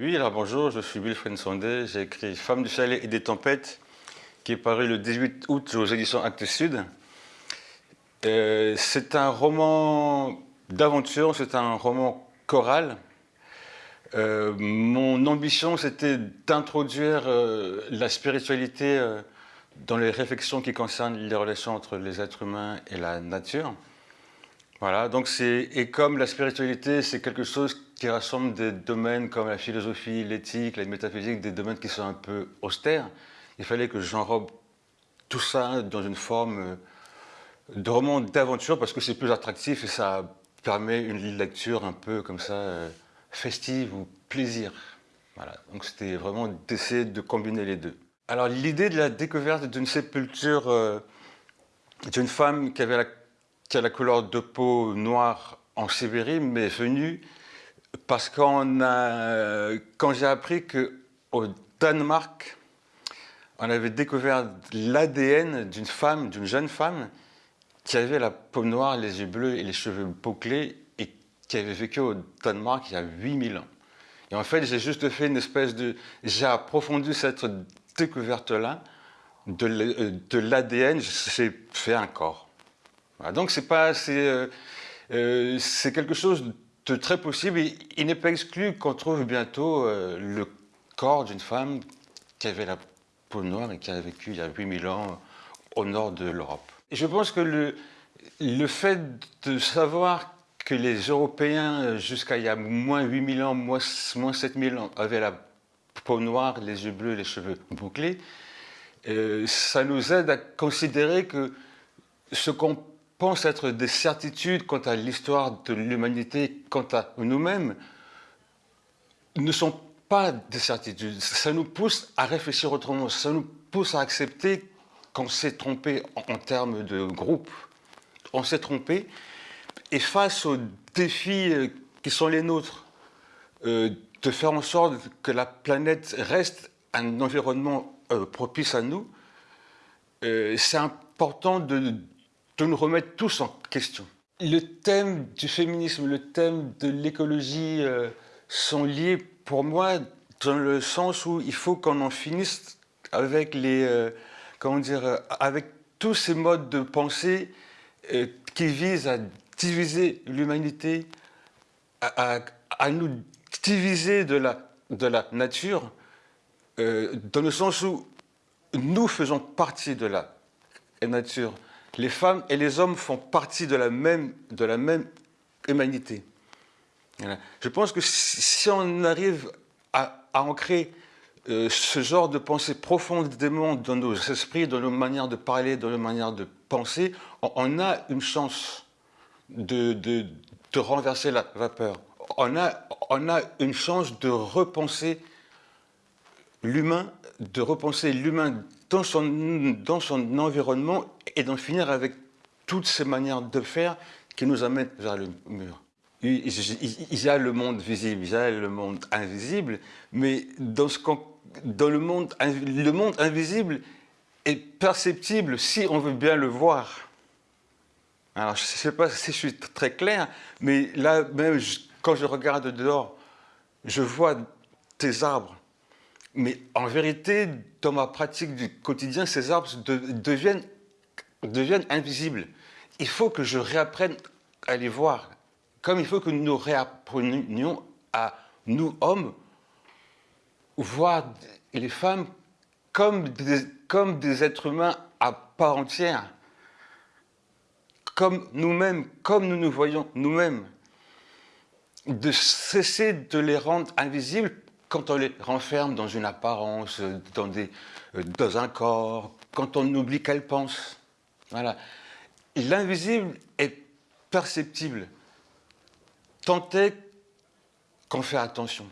Oui, alors bonjour, je suis Wilfred Sondé, j'ai écrit Femme du chalet et des tempêtes, qui est paru le 18 août aux éditions Actes Sud. Euh, c'est un roman d'aventure, c'est un roman choral. Euh, mon ambition, c'était d'introduire euh, la spiritualité dans les réflexions qui concernent les relations entre les êtres humains et la nature. Voilà, donc c'est et comme la spiritualité, c'est quelque chose qui rassemble des domaines comme la philosophie, l'éthique, la métaphysique, des domaines qui sont un peu austères, il fallait que j'enrobe tout ça dans une forme euh, de roman d'aventure parce que c'est plus attractif et ça permet une lecture un peu comme ça euh, festive ou plaisir. Voilà, donc c'était vraiment d'essayer de combiner les deux. Alors l'idée de la découverte d'une sépulture euh, d'une femme qui avait la qui a la couleur de peau noire en Sibérie m'est venue parce qu'on a, quand j'ai appris qu'au Danemark, on avait découvert l'ADN d'une femme, d'une jeune femme, qui avait la peau noire, les yeux bleus et les cheveux bouclés et qui avait vécu au Danemark il y a 8000 ans. Et en fait, j'ai juste fait une espèce de... J'ai approfondi cette découverte-là de l'ADN, j'ai fait un corps donc c'est pas, euh, euh, c'est quelque chose de très possible. il n'est pas exclu qu'on trouve bientôt euh, le corps d'une femme qui avait la peau noire et qui a vécu il y a 8000 ans au nord de l'Europe. Je pense que le, le fait de savoir que les Européens, jusqu'à il y a moins 8000 ans, moins, moins 7000 ans, avaient la peau noire, les yeux bleus, les cheveux bouclés, ça nous aide à considérer que ce qu'on pense être des certitudes quant à l'histoire de l'humanité, quant à nous-mêmes, ne sont pas des certitudes. Ça nous pousse à réfléchir autrement, ça nous pousse à accepter qu'on s'est trompé en, termes de groupe. On s'est trompé, et face aux défis euh, qui sont les nôtres, euh, de faire en sorte que la planète reste un environnement euh, propice à nous, c'est important de de nous remettre tous en question. Le thème du féminisme, le thème de l'écologie euh, sont liés pour moi dans le sens où il faut qu'on en finisse avec les, euh, comment dire, euh, avec tous ces modes de pensée qui visent à diviser l'humanité, à, nous diviser de la nature, dans le sens où nous faisons partie de la nature les femmes et les hommes font partie de la même, de la même humanité. Je pense que si on arrive à, ancrer euh, ce genre de pensée profondément dans nos esprits, dans nos manières de parler, dans nos manières de penser, on, a une chance de, de, de, renverser la vapeur. On a, on a une chance de repenser l'humain, de repenser l'humain dans son, dans son environnement et d'en finir avec toutes ces manières de faire qui nous amènent vers le mur. Il y a le monde visible, il y a le monde invisible, mais dans, ce dans le, monde, le monde invisible est perceptible si on veut bien le voir. Alors, je ne sais pas si je suis très clair, mais là, même quand je regarde dehors, je vois tes arbres, mais en vérité, dans ma pratique du quotidien, ces arbres deviennent, invisibles. Il faut que je réapprenne à les voir, comme il faut que nous réapprenions à nous, hommes, voir les femmes comme des êtres humains à part entière, comme nous-mêmes, comme nous nous voyons nous-mêmes, de cesser de les rendre invisibles quand on les renferme dans une apparence, dans, euh, un corps, quand on oublie qu'elles pensent. Voilà. L'invisible est perceptible, tant est qu'on fait attention.